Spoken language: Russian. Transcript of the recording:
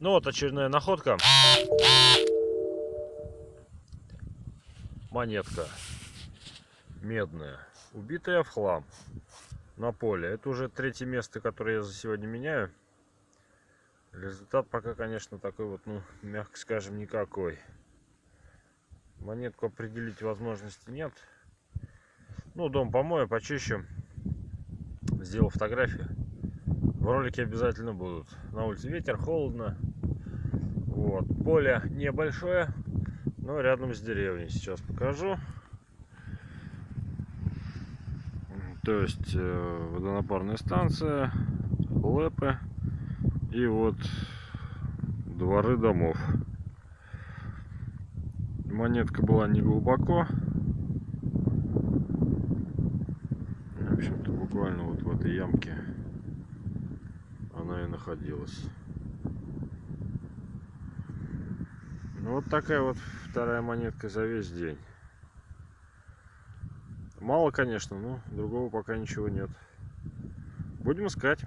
Ну вот очередная находка. Монетка. Медная. Убитая в хлам. На поле. Это уже третье место, которое я за сегодня меняю. Результат пока, конечно, такой вот, ну, мягко скажем, никакой. Монетку определить возможности нет. Ну, дом помою, почищу. Сделал фотографии. В ролике обязательно будут. На улице ветер, холодно. Вот. Поле небольшое, но рядом с деревней. Сейчас покажу. То есть э, водонапорная станция, лэпы и вот дворы домов. Монетка была не глубоко. В общем-то, буквально вот в этой ямке она и находилась. Ну, вот такая вот вторая монетка за весь день. Мало, конечно, но другого пока ничего нет. Будем искать.